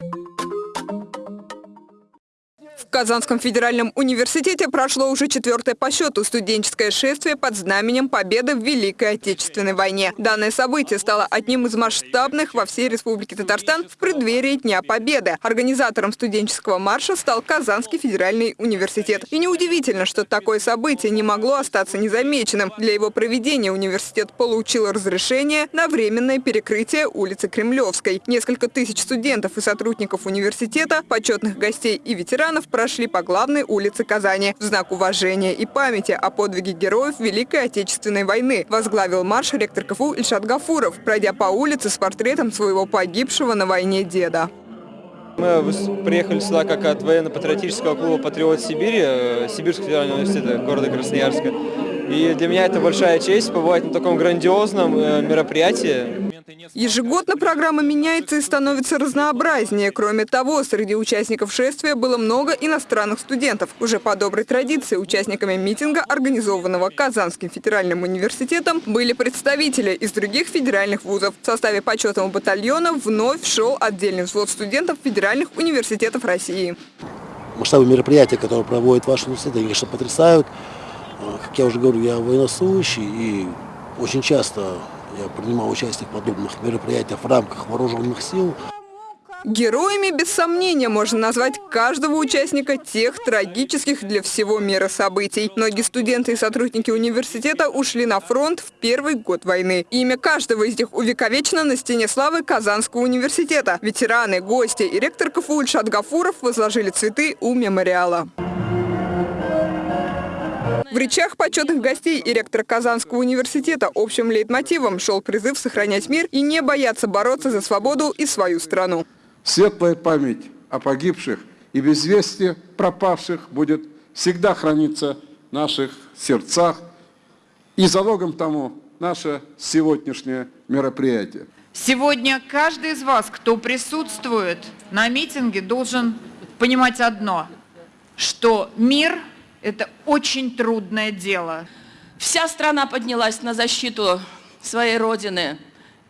you В Казанском федеральном университете прошло уже четвертое по счету студенческое шествие под знаменем победы в Великой Отечественной войне. Данное событие стало одним из масштабных во всей Республике Татарстан в преддверии Дня Победы. Организатором студенческого марша стал Казанский федеральный университет. И неудивительно, что такое событие не могло остаться незамеченным. Для его проведения университет получил разрешение на временное перекрытие улицы Кремлевской. Несколько тысяч студентов и сотрудников университета, почетных гостей и ветеранов прошли по главной улице Казани в знак уважения и памяти о подвиге героев Великой Отечественной войны. Возглавил марш ректор КФУ Ильшат Гафуров, пройдя по улице с портретом своего погибшего на войне деда. Мы приехали сюда как от военно-патриотического клуба «Патриот Сибири», э, Сибирского федерального университета города Красноярска. И для меня это большая честь побывать на таком грандиозном э, мероприятии. Ежегодно программа меняется и становится разнообразнее. Кроме того, среди участников шествия было много иностранных студентов. Уже по доброй традиции участниками митинга, организованного Казанским федеральным университетом, были представители из других федеральных вузов. В составе почетного батальона вновь шел отдельный взвод студентов федеральных университетов России. Масштабы мероприятия, которые проводит ваш университет, они, конечно, потрясают. Как я уже говорю, я военнослужащий и очень часто я принимал участие в подобных мероприятиях в рамках вооруженных сил. Героями, без сомнения, можно назвать каждого участника тех трагических для всего мира событий. Многие студенты и сотрудники университета ушли на фронт в первый год войны. Имя каждого из них увековечено на стене славы Казанского университета. Ветераны, гости и ректор КФУ Ильшат Гафуров возложили цветы у мемориала. В речах почетных гостей и ректора Казанского университета общим лейтмотивом шел призыв сохранять мир и не бояться бороться за свободу и свою страну. Светлая память о погибших и без вести пропавших будет всегда храниться в наших сердцах. И залогом тому наше сегодняшнее мероприятие. Сегодня каждый из вас, кто присутствует на митинге, должен понимать одно, что мир – это очень трудное дело. Вся страна поднялась на защиту своей Родины.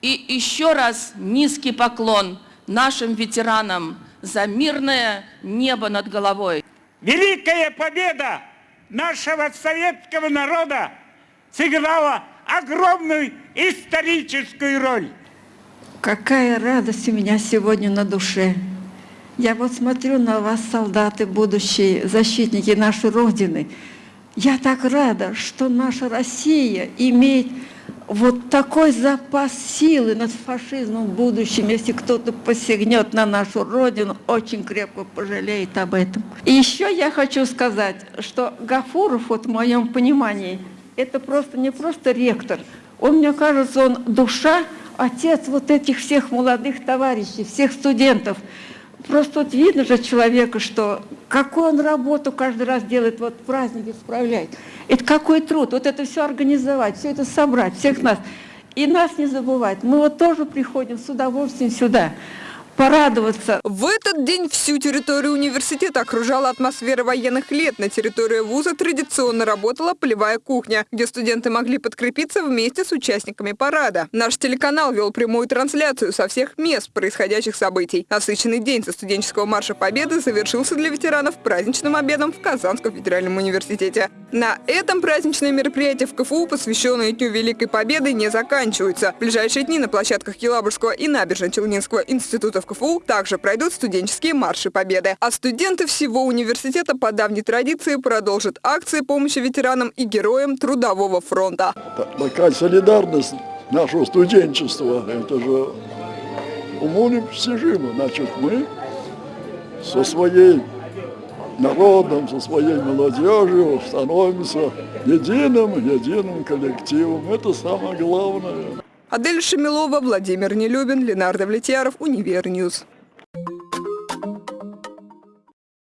И еще раз низкий поклон нашим ветеранам за мирное небо над головой. Великая победа нашего советского народа сыграла огромную историческую роль. Какая радость у меня сегодня на душе. Я вот смотрю на вас, солдаты, будущие защитники нашей Родины. Я так рада, что наша Россия имеет вот такой запас силы над фашизмом в будущем. Если кто-то посягнет на нашу Родину, очень крепко пожалеет об этом. И еще я хочу сказать, что Гафуров, вот в моем понимании, это просто не просто ректор. Он, мне кажется, он душа, отец вот этих всех молодых товарищей, всех студентов. Просто вот видно же человека, что какую он работу каждый раз делает, вот праздники справляет. Это какой труд, вот это все организовать, все это собрать, всех нас. И нас не забывать. Мы вот тоже приходим с удовольствием сюда порадоваться. В этот день всю территорию университета окружала атмосфера военных лет. На территории вуза традиционно работала полевая кухня, где студенты могли подкрепиться вместе с участниками парада. Наш телеканал вел прямую трансляцию со всех мест происходящих событий. Насыщенный день со студенческого марша Победы завершился для ветеранов праздничным обедом в Казанском федеральном университете. На этом праздничные мероприятия в КФУ, посвященные Дню Великой Победы, не заканчиваются. В ближайшие дни на площадках Елабужского и Набережно-Челнинского институтов КФУ также пройдут студенческие марши Победы. А студенты всего университета по давней традиции продолжат акции помощи ветеранам и героям Трудового фронта. Такая солидарность нашего студенчества, это же уму непостижимо. Значит, мы со своей народом, со своей молодежью становимся единым, единым коллективом. Это самое главное. Адель Шамилова, Владимир Нелюбин, Ленардо Влетьяров, Универ News.